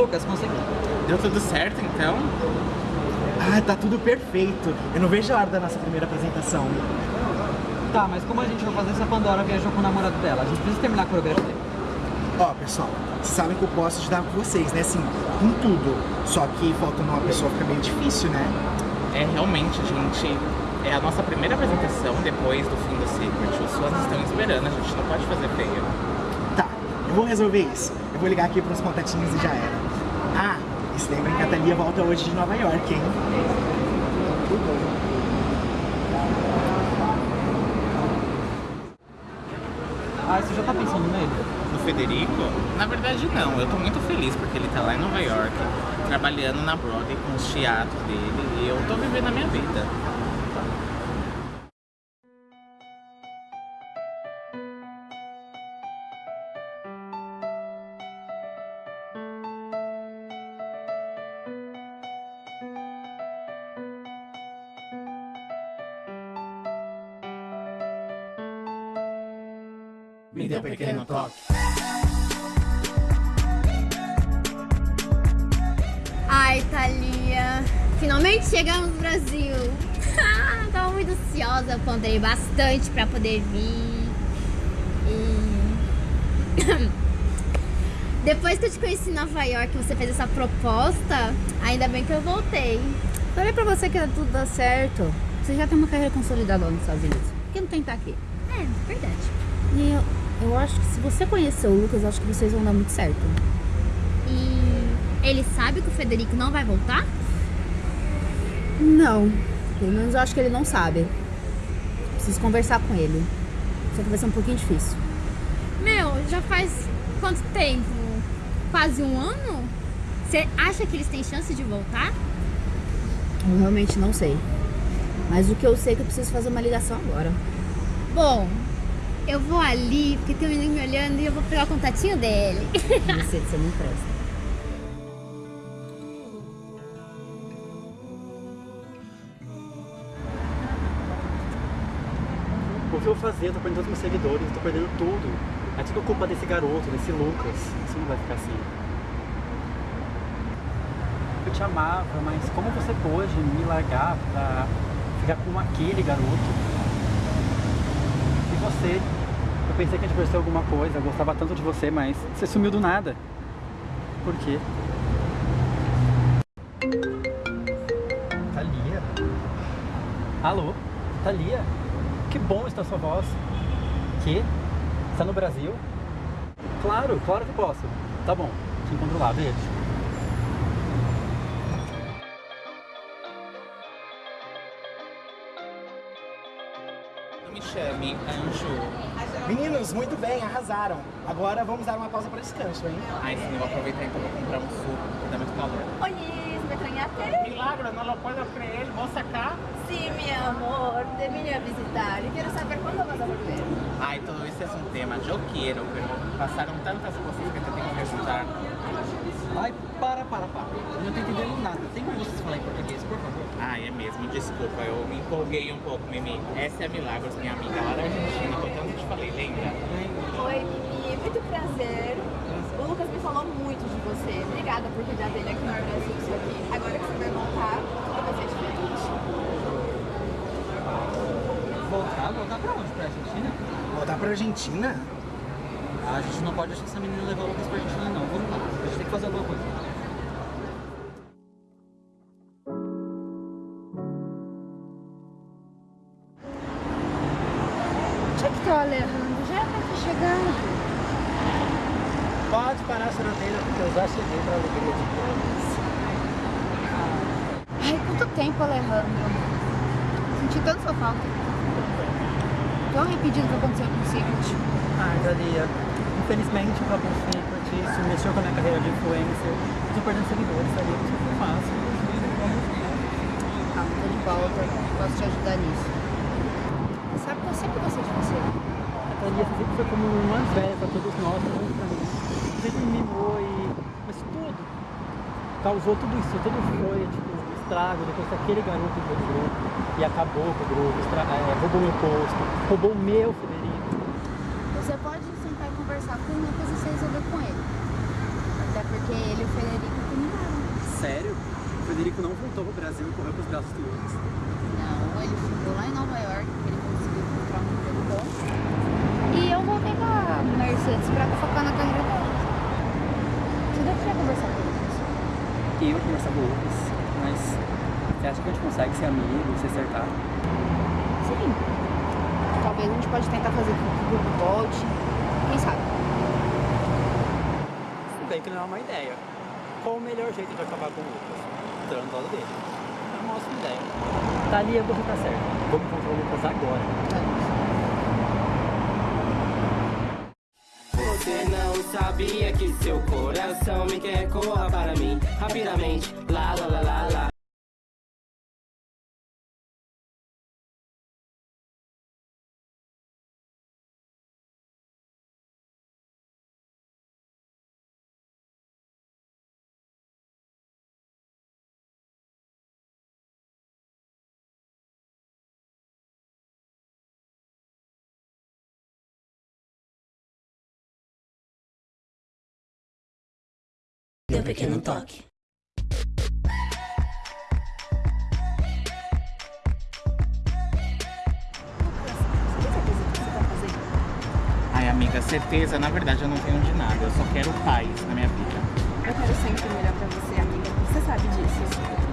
Lucas, consegui. Deu tudo certo, então? Ah, tá tudo perfeito. Eu não vejo a hora da nossa primeira apresentação. Tá, mas como a gente vai fazer se a Pandora viajou com o namorado dela? A gente precisa terminar a coreografia. Ó, pessoal, vocês sabem que eu posso ajudar vocês, né? Assim, com tudo. Só que faltando uma pessoa fica meio difícil, né? É, realmente, gente, é a nossa primeira apresentação depois do fim do Secret. Os fãs estão esperando, a gente não pode fazer feio. Tá, eu vou resolver isso. Eu vou ligar aqui pros contatinhos e já era. Ah, e se lembrem que a Thalia volta hoje de Nova York, hein? Ah, você já tá pensando nele? No Federico? Na verdade, não. Eu tô muito feliz porque ele tá lá em Nova York, trabalhando na Broadway com os teatros dele e eu tô vivendo a minha vida. Me dê um pequeno toque. Ai, Thalia, finalmente chegamos no Brasil. Tava muito ansiosa, ponderei bastante pra poder vir. E... Depois que eu te conheci em Nova York, você fez essa proposta, ainda bem que eu voltei. Falei pra você que tudo dar certo. Você já tem uma carreira consolidada lá nos Estados Unidos. Por que não tentar aqui? É, verdade. E eu, eu acho que se você conhecer o Lucas, acho que vocês vão dar muito certo. E ele sabe que o Federico não vai voltar? Não. Pelo menos eu acho que ele não sabe. Preciso conversar com ele. Só que vai ser um pouquinho difícil. Meu, já faz quanto tempo? Quase um ano? Você acha que eles têm chance de voltar? Eu realmente não sei. Mas o que eu sei é que eu preciso fazer uma ligação agora. Bom, eu vou ali, porque tem um menino me olhando e eu vou pegar o contatinho dele. Você, você não presta. O que eu vou fazer? Eu tô perdendo todos meus seguidores, eu tô perdendo tudo. É tudo culpa desse garoto, desse Lucas. Isso não vai ficar assim. Eu te amava, mas como você pôde me largar pra ficar com aquele garoto? E você? Eu pensei que a gente fosse ter alguma coisa, eu gostava tanto de você, mas você sumiu do nada. Por quê? Thalia? Alô? Thalia? Que bom está a sua voz. Que? Está no Brasil? Claro, claro que posso. Tá bom, te encontro lá, beijo. Não me chame, Anjo. Meninos, muito bem, arrasaram. Agora vamos dar uma pausa para descanso, hein? Ai, sim, eu vou aproveitar então pra comprar um suco, porque dá muito calor. Oye, ¿me extrañaste? Milagro, não lo puedo creer. ¿Vos acá? Sí, mi amor, te vine a visitar y quiero saber cuándo vas a volver. Ai, todo isso é um tema. Eu quero, pero passaram tantas coisas que te tenho que ajudar. Ai, para, para, para. Eu não tô entendendo nada. Tem como vocês falar em português, por favor? Ai, é mesmo, desculpa, eu me empolguei um pouco, Mimi. Essa é a Milagros, minha amiga lá da Argentina, que eu tanto te falei, lembra? Oi, Mimi, muito prazer. O Lucas me falou muito de você. Obrigada por cuidar dele aqui no Brasil, isso aqui. Agora que você vai voltar, tudo vai ser diferente. Voltar? Voltar pra onde? Pra Argentina? Voltar pra Argentina? Ah, a gente não pode deixar essa menina levar o Lucas pra Argentina, não. Vamos lá. A gente tem que fazer alguma coisa. Onde é que tá o Alejandro? Já pra chegando. Pode parar a sorrateira, porque eu já cheguei pra alegria de todos. Ai, quanto tempo, Alejandro. Senti tanto sua falta. Tô arrependido do que aconteceu com o Secret. Ah, Thalia, infelizmente acabou o Secret, isso mexeu com a minha carreira de influencer. Tô perdendo seguidores, Thalia, isso foi fácil. Calma, tô de volta. Posso te ajudar nisso. Sabe que eu sempre gostei de você. A Thalia sempre foi como uma velha pra todos nós, também pra mim. Sempre me mimou e... Mas tudo causou tudo isso, tudo foi, tipo, estrago depois que aquele garoto entrou no grupo e acabou com o grupo, estra... é, roubou meu posto, roubou o meu Federico. Você pode sentar e conversar com o Lucas e você resolver com ele. Até porque ele e o Federico terminaram. Sério? O Federico não voltou pro Brasil e correu pros braços do Lucas. Não, ele ficou lá em Nova York, porque ele conseguiu encontrar um emprego bom. E eu voltei com a Mercedes pra focar na carreira dela. Você deveria conversar com eles. E eu conversar com o Lucas, mas você acha que a gente consegue ser amigo, se acertar? Sim. Talvez a gente pode tentar fazer com que o grupo volte. Quem sabe? Bem que não é uma ideia. Qual o melhor jeito de acabar com o Lucas? Entrando do lado dele. É uma ótima ideia. Thalia, você tá certo. Vamos encontrar o Lucas agora. Você não sabia que seu coração me quer corra para mim rapidamente. Lá, lá, lá, lá, Deu pequeno toque. Ai, amiga, certeza, na verdade eu não tenho de nada. Eu só quero paz na minha vida. Eu quero sempre o melhor pra você, amiga. Você sabe disso.